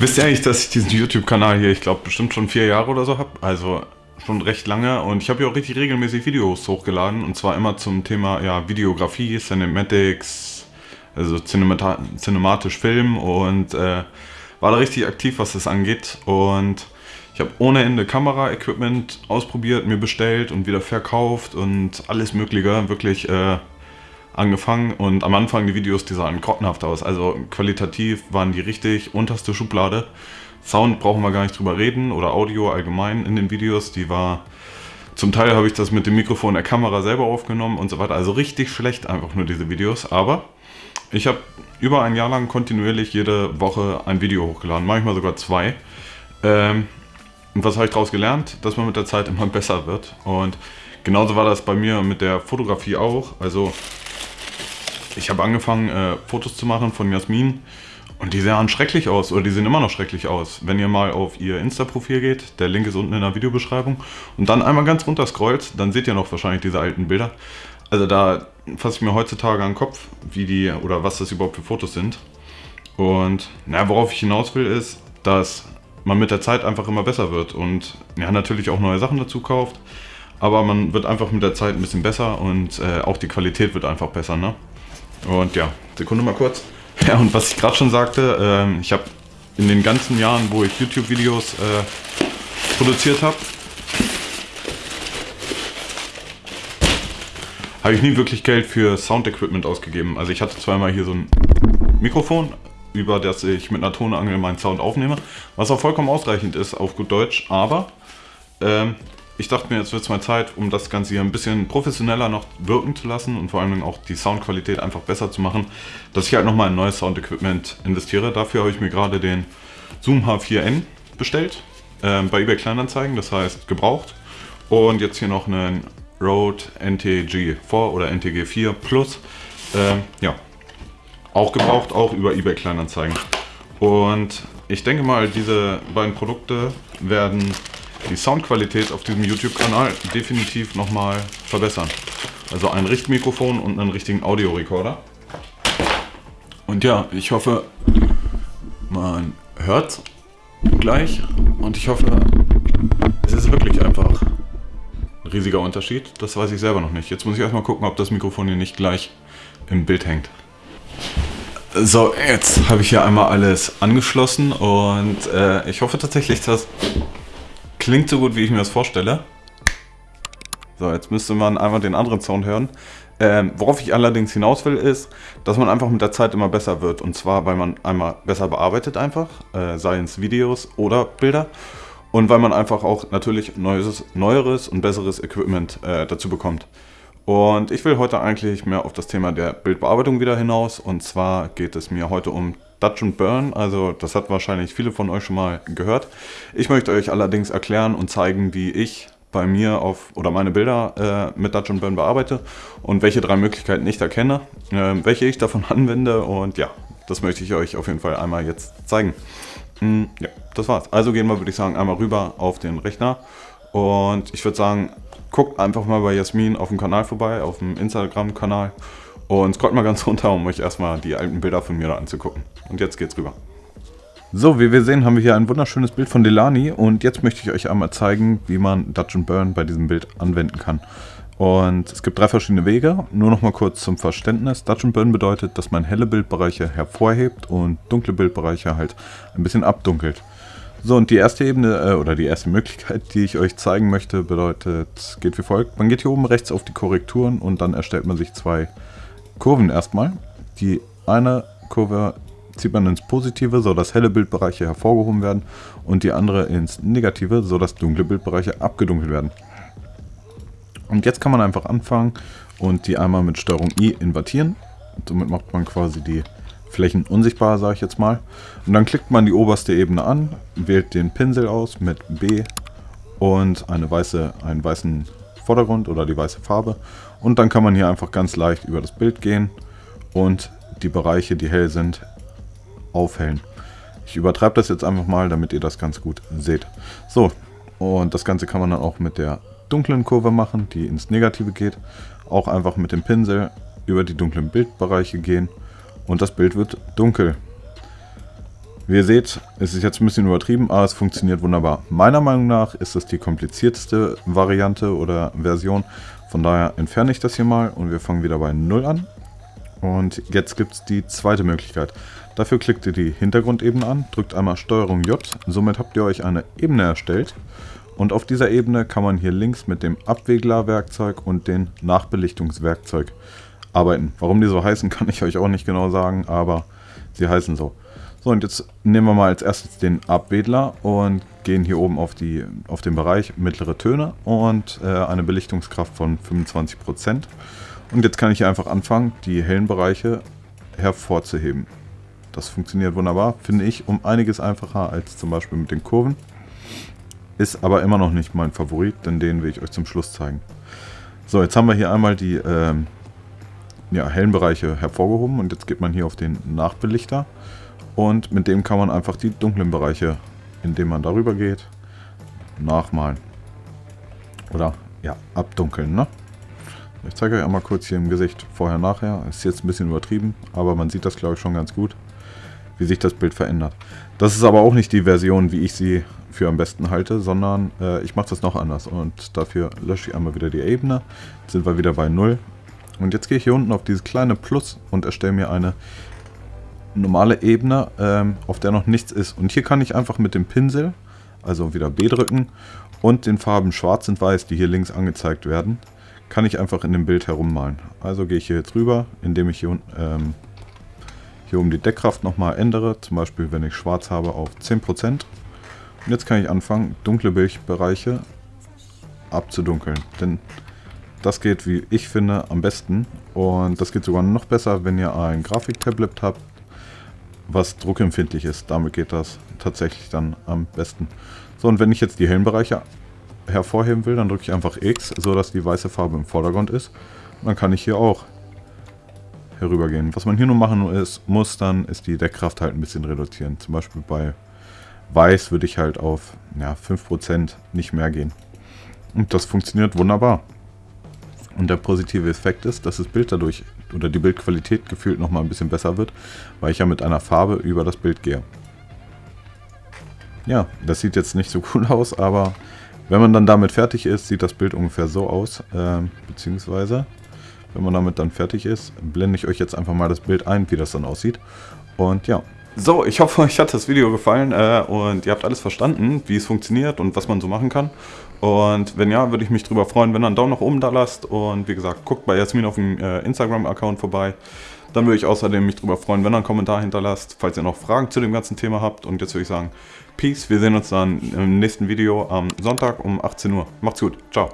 Wisst ihr eigentlich, dass ich diesen YouTube-Kanal hier, ich glaube, bestimmt schon vier Jahre oder so habe? Also schon recht lange. Und ich habe hier auch richtig regelmäßig Videos hochgeladen. Und zwar immer zum Thema ja, Videografie, Cinematics, also cinematisch Film. Und äh, war da richtig aktiv, was das angeht. Und ich habe ohne Ende Kamera-Equipment ausprobiert, mir bestellt und wieder verkauft und alles mögliche, wirklich äh, angefangen und am Anfang die Videos, die sahen grottenhaft aus. Also qualitativ waren die richtig unterste Schublade. Sound brauchen wir gar nicht drüber reden oder Audio allgemein in den Videos, die war... Zum Teil habe ich das mit dem Mikrofon der Kamera selber aufgenommen und so weiter. Also richtig schlecht einfach nur diese Videos. Aber ich habe über ein Jahr lang kontinuierlich jede Woche ein Video hochgeladen. Manchmal sogar zwei. Ähm, und was habe ich daraus gelernt? Dass man mit der Zeit immer besser wird. Und genauso war das bei mir mit der Fotografie auch. Also ich habe angefangen, äh, Fotos zu machen von Jasmin und die sahen schrecklich aus oder die sehen immer noch schrecklich aus. Wenn ihr mal auf ihr Insta-Profil geht, der Link ist unten in der Videobeschreibung und dann einmal ganz runter scrollt, dann seht ihr noch wahrscheinlich diese alten Bilder. Also da fasse ich mir heutzutage an den Kopf, wie die oder was das überhaupt für Fotos sind. Und naja, worauf ich hinaus will, ist, dass man mit der Zeit einfach immer besser wird und ja, natürlich auch neue Sachen dazu kauft. Aber man wird einfach mit der Zeit ein bisschen besser und äh, auch die Qualität wird einfach besser. Ne? Und ja, Sekunde mal kurz. Ja, und was ich gerade schon sagte, äh, ich habe in den ganzen Jahren, wo ich YouTube-Videos äh, produziert habe, habe ich nie wirklich Geld für Sound-Equipment ausgegeben. Also ich hatte zweimal hier so ein Mikrofon, über das ich mit einer Tonangel meinen Sound aufnehme, was auch vollkommen ausreichend ist auf gut Deutsch, aber ähm, ich dachte mir, jetzt wird es mal Zeit, um das Ganze hier ein bisschen professioneller noch wirken zu lassen und vor allem auch die Soundqualität einfach besser zu machen, dass ich halt nochmal ein neues Sound-Equipment investiere. Dafür habe ich mir gerade den Zoom H4n bestellt, äh, bei eBay Kleinanzeigen, das heißt gebraucht. Und jetzt hier noch einen Rode NTG4 oder NTG4 Plus, äh, ja, auch gebraucht, auch über eBay Kleinanzeigen. Und ich denke mal, diese beiden Produkte werden die Soundqualität auf diesem YouTube-Kanal definitiv nochmal verbessern. Also ein Richtmikrofon und einen richtigen Audiorekorder. Und ja, ich hoffe, man hört gleich und ich hoffe, es ist wirklich einfach ein riesiger Unterschied. Das weiß ich selber noch nicht. Jetzt muss ich erstmal gucken, ob das Mikrofon hier nicht gleich im Bild hängt. So, jetzt habe ich hier einmal alles angeschlossen und äh, ich hoffe tatsächlich, dass Klingt so gut, wie ich mir das vorstelle. So, jetzt müsste man einmal den anderen Sound hören. Ähm, worauf ich allerdings hinaus will, ist, dass man einfach mit der Zeit immer besser wird. Und zwar, weil man einmal besser bearbeitet einfach, äh, seien es Videos oder Bilder. Und weil man einfach auch natürlich neues, neueres und besseres Equipment äh, dazu bekommt. Und ich will heute eigentlich mehr auf das Thema der Bildbearbeitung wieder hinaus. Und zwar geht es mir heute um Dutch and Burn, also das hat wahrscheinlich viele von euch schon mal gehört. Ich möchte euch allerdings erklären und zeigen, wie ich bei mir auf oder meine Bilder äh, mit Dutch and Burn bearbeite und welche drei Möglichkeiten ich da kenne, äh, welche ich davon anwende und ja, das möchte ich euch auf jeden Fall einmal jetzt zeigen. Hm, ja, das war's. Also gehen wir, würde ich sagen, einmal rüber auf den Rechner und ich würde sagen, guckt einfach mal bei Jasmin auf dem Kanal vorbei, auf dem Instagram-Kanal und scrollt mal ganz runter, um euch erstmal die alten Bilder von mir da anzugucken. Und jetzt geht's rüber. So, wie wir sehen, haben wir hier ein wunderschönes Bild von Delani und jetzt möchte ich euch einmal zeigen, wie man Dutch Burn bei diesem Bild anwenden kann. Und es gibt drei verschiedene Wege. Nur noch mal kurz zum Verständnis. Dutch Burn bedeutet, dass man helle Bildbereiche hervorhebt und dunkle Bildbereiche halt ein bisschen abdunkelt. So, und die erste Ebene, äh, oder die erste Möglichkeit, die ich euch zeigen möchte, bedeutet, geht wie folgt. Man geht hier oben rechts auf die Korrekturen und dann erstellt man sich zwei Kurven erstmal. Die eine Kurve zieht man ins Positive, sodass helle Bildbereiche hervorgehoben werden und die andere ins Negative, sodass dunkle Bildbereiche abgedunkelt werden. Und jetzt kann man einfach anfangen und die einmal mit STRG I invertieren. Somit macht man quasi die Flächen unsichtbar, sage ich jetzt mal. Und dann klickt man die oberste Ebene an, wählt den Pinsel aus mit B und eine weiße, einen weißen Vordergrund oder die weiße Farbe. Und dann kann man hier einfach ganz leicht über das Bild gehen und die Bereiche, die hell sind, aufhellen. Ich übertreibe das jetzt einfach mal, damit ihr das ganz gut seht. So, und das Ganze kann man dann auch mit der dunklen Kurve machen, die ins Negative geht. Auch einfach mit dem Pinsel über die dunklen Bildbereiche gehen und das Bild wird dunkel. Wie ihr seht, es ist jetzt ein bisschen übertrieben, aber es funktioniert wunderbar. Meiner Meinung nach ist das die komplizierteste Variante oder Version. Von daher entferne ich das hier mal und wir fangen wieder bei 0 an. Und jetzt gibt es die zweite Möglichkeit. Dafür klickt ihr die Hintergrundebene an, drückt einmal STRG J, somit habt ihr euch eine Ebene erstellt. Und auf dieser Ebene kann man hier links mit dem Abwegler-Werkzeug und dem Nachbelichtungswerkzeug arbeiten. Warum die so heißen, kann ich euch auch nicht genau sagen, aber sie heißen so. So, und jetzt nehmen wir mal als erstes den Abwedler und gehen hier oben auf, die, auf den Bereich mittlere Töne und äh, eine Belichtungskraft von 25%. Und jetzt kann ich hier einfach anfangen, die hellen Bereiche hervorzuheben. Das funktioniert wunderbar, finde ich, um einiges einfacher als zum Beispiel mit den Kurven. Ist aber immer noch nicht mein Favorit, denn den will ich euch zum Schluss zeigen. So, jetzt haben wir hier einmal die ähm, ja, hellen Bereiche hervorgehoben und jetzt geht man hier auf den Nachbelichter und mit dem kann man einfach die dunklen Bereiche, indem man darüber geht, nachmalen. Oder ja, abdunkeln. Ne? Ich zeige euch einmal kurz hier im Gesicht vorher, nachher. Ist jetzt ein bisschen übertrieben, aber man sieht das glaube ich schon ganz gut, wie sich das Bild verändert. Das ist aber auch nicht die Version, wie ich sie für am besten halte, sondern äh, ich mache das noch anders. Und dafür lösche ich einmal wieder die Ebene. Jetzt sind wir wieder bei 0. Und jetzt gehe ich hier unten auf dieses kleine Plus und erstelle mir eine normale Ebene, ähm, auf der noch nichts ist. Und hier kann ich einfach mit dem Pinsel, also wieder B drücken, und den Farben Schwarz und Weiß, die hier links angezeigt werden, kann ich einfach in dem Bild herummalen. Also gehe ich hier jetzt rüber, indem ich hier, ähm, hier um die Deckkraft nochmal ändere, zum Beispiel wenn ich Schwarz habe auf 10%. Und jetzt kann ich anfangen, dunkle Bildbereiche abzudunkeln. Denn das geht, wie ich finde, am besten. Und das geht sogar noch besser, wenn ihr ein Grafiktablet habt, was druckempfindlich ist. Damit geht das tatsächlich dann am besten. So, und wenn ich jetzt die hellen Bereiche hervorheben will, dann drücke ich einfach X, so dass die weiße Farbe im Vordergrund ist. Und dann kann ich hier auch herübergehen. Was man hier nur machen ist, muss, dann ist die Deckkraft halt ein bisschen reduzieren. Zum Beispiel bei Weiß würde ich halt auf ja, 5% nicht mehr gehen. Und das funktioniert wunderbar. Und der positive Effekt ist, dass das Bild dadurch oder die Bildqualität gefühlt nochmal ein bisschen besser wird, weil ich ja mit einer Farbe über das Bild gehe. Ja, das sieht jetzt nicht so cool aus, aber wenn man dann damit fertig ist, sieht das Bild ungefähr so aus, äh, beziehungsweise wenn man damit dann fertig ist, blende ich euch jetzt einfach mal das Bild ein, wie das dann aussieht. Und ja, so, ich hoffe, euch hat das Video gefallen äh, und ihr habt alles verstanden, wie es funktioniert und was man so machen kann. Und wenn ja, würde ich mich darüber freuen, wenn ihr einen Daumen nach oben da lasst. Und wie gesagt, guckt bei Jasmin auf dem äh, Instagram-Account vorbei. Dann würde ich außerdem mich darüber freuen, wenn ihr einen Kommentar hinterlasst, falls ihr noch Fragen zu dem ganzen Thema habt. Und jetzt würde ich sagen, Peace, wir sehen uns dann im nächsten Video am Sonntag um 18 Uhr. Macht's gut, ciao.